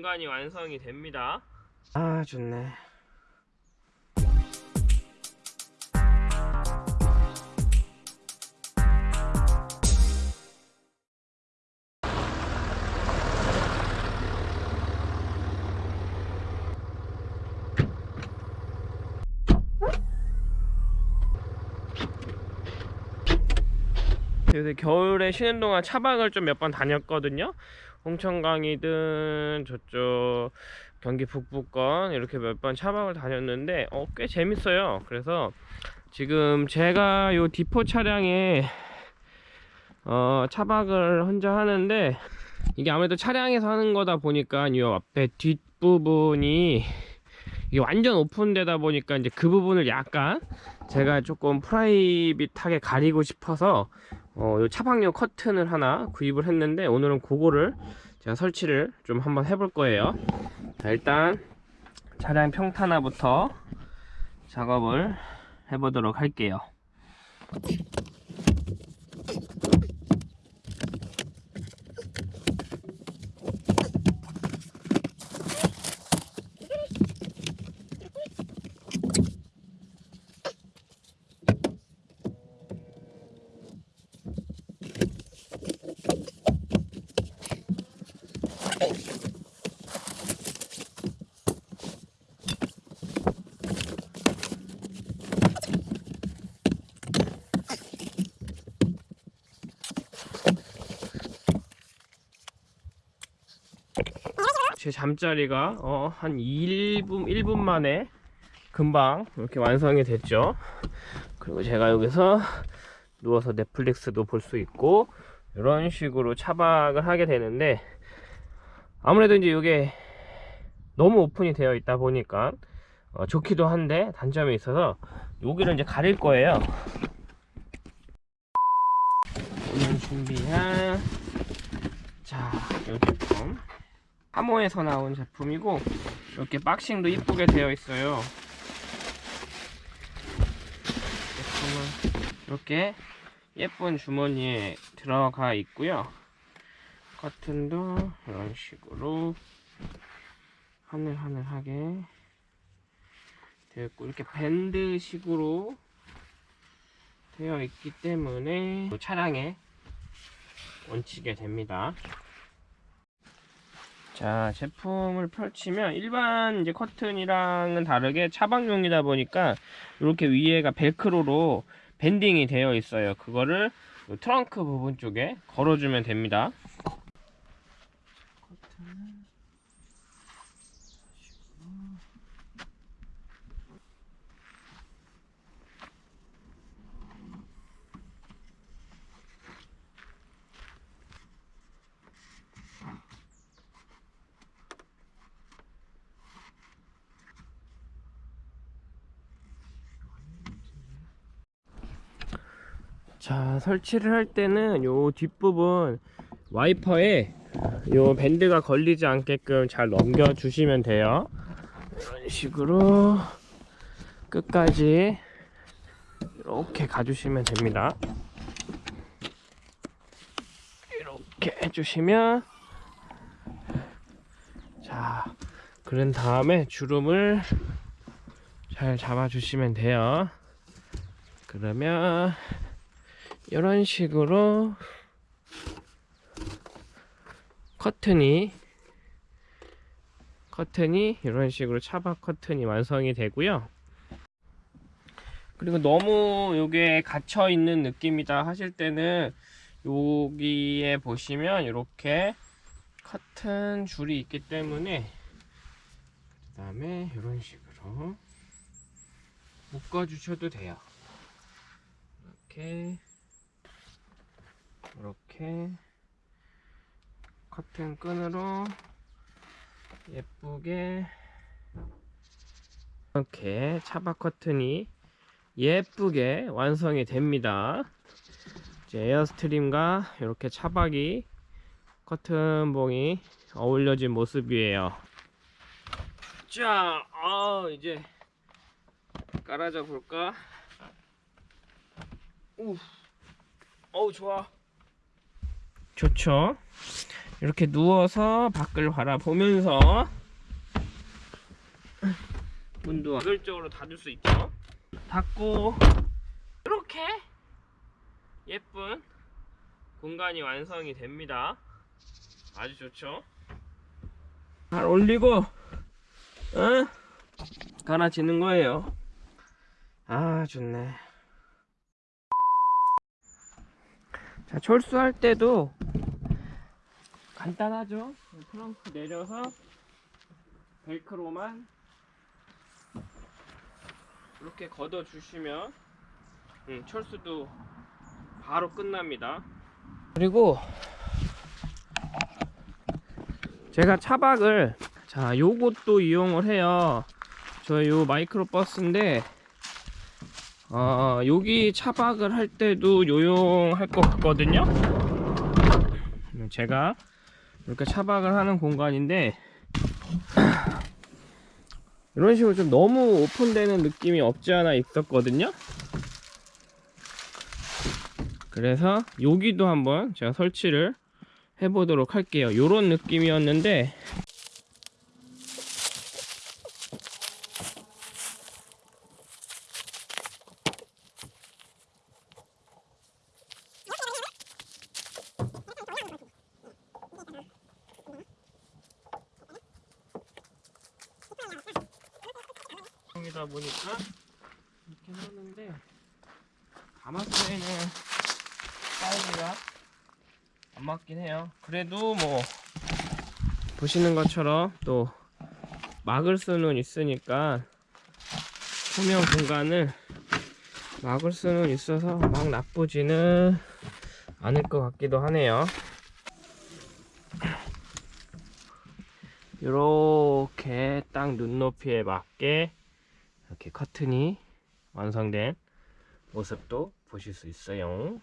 공간이 완성이 됩니다. 아 좋네. 요새 겨울에 쉬는 동안 차박을 좀 몇 번 다녔거든요. 홍천강이든 저쪽 경기 북부권 이렇게 몇 번 차박을 다녔는데 어, 꽤 재밌어요. 그래서 지금 제가 요 디포 차량에 어, 차박을 혼자 하는데 이게 아무래도 차량에서 하는 거다 보니까 이 앞에 뒷부분이 이게 완전 오픈되다 보니까 이제 그 부분을 약간 제가 조금 프라이빗하게 가리고 싶어서 어, 요 차박용 커튼을 하나 구입을 했는데 오늘은 그거를 제가 설치를 좀 한번 해볼 거예요. 자, 일단 차량 평탄화부터 작업을 해보도록 할게요 제 잠자리가 어, 한 1분, 1분 만에 금방 이렇게 완성이 됐죠. 그리고 제가 여기서 누워서 넷플릭스도 볼 수 있고 이런 식으로 차박을 하게 되는데 아무래도 이제 이게 너무 오픈이 되어 있다 보니까 어, 좋기도 한데 단점이 있어서 여기를 이제 가릴 거예요. 오늘 준비한 자, 이 제품 하모에서 나온 제품이고 이렇게 박싱도 이쁘게 되어 있어요. 제품은 이렇게 예쁜 주머니에 들어가 있고요. 커튼도 이런 식으로 하늘하늘하게 되어 있고 이렇게 밴드식으로 되어 있기 때문에 차량에 얹히게 됩니다 자 제품을 펼치면 일반 이제 커튼이랑은 다르게 차박용이다 보니까 이렇게 위에가 벨크로로 밴딩이 되어 있어요. 그거를 요 트렁크 부분 쪽에 걸어주면 됩니다. 커튼 자 설치를 할 때는 요 뒷부분 와이퍼에 요 밴드가 걸리지 않게끔 잘 넘겨 주시면 돼요. 이런 식으로 끝까지 이렇게 가주시면 됩니다. 이렇게 해주시면 자 그런 다음에 주름을 잘 잡아 주시면 돼요. 그러면 이런 식으로 커튼이 커튼이 이런 식으로 차박 커튼이 완성이 되고요. 그리고 너무 요게 갇혀 있는 느낌이다 하실 때는 여기에 보시면 이렇게 커튼 줄이 있기 때문에 그 다음에 이런 식으로 묶어 주셔도 돼요. 이렇게 이렇게 커튼 끈으로 예쁘게 이렇게 차박 커튼이 예쁘게 완성이 됩니다. 이제 에어스트림과 이렇게 차박이 커튼봉이 어울려진 모습이에요. 자 아, 이제 깔아줘 볼까? 우 어우 좋아 좋죠 이렇게 누워서 밖을 바라보면서 문도 가결적으로 닫을 수 있죠. 닫고 이렇게 예쁜 공간이 완성이 됩니다. 아주 좋죠. 발 올리고, 어? 갈아지는 거예요. 아, 좋네. 자, 철수할 때도 간단하죠? 트렁크 내려서 벨크로만 이렇게 걷어 주시면 음, 철수도 바로 끝납니다. 그리고 제가 차박을 자 요것도 이용을 해요. 저요 마이크로 버스인데 어 여기 차박을 할 때도 요용할 것 같거든요. 제가 이렇게 차박을 하는 공간인데 이런 식으로 좀 너무 오픈되는 느낌이 없지 않아 있었거든요. 그래서 여기도 한번 제가 설치를 해보도록 할게요. 요런 느낌이었는데 이다 보니까 이렇게 하는데 가마솥에는 사이즈가 안 맞긴 해요. 그래도 뭐 보시는 것처럼 또 막을 수는 있으니까 투명 공간을 막을 수는 있어서 막 나쁘지는 않을 것 같기도 하네요. 이렇게 딱 눈높이에 맞게 이렇게 커튼이 완성된 모습도 보실 수 있어요.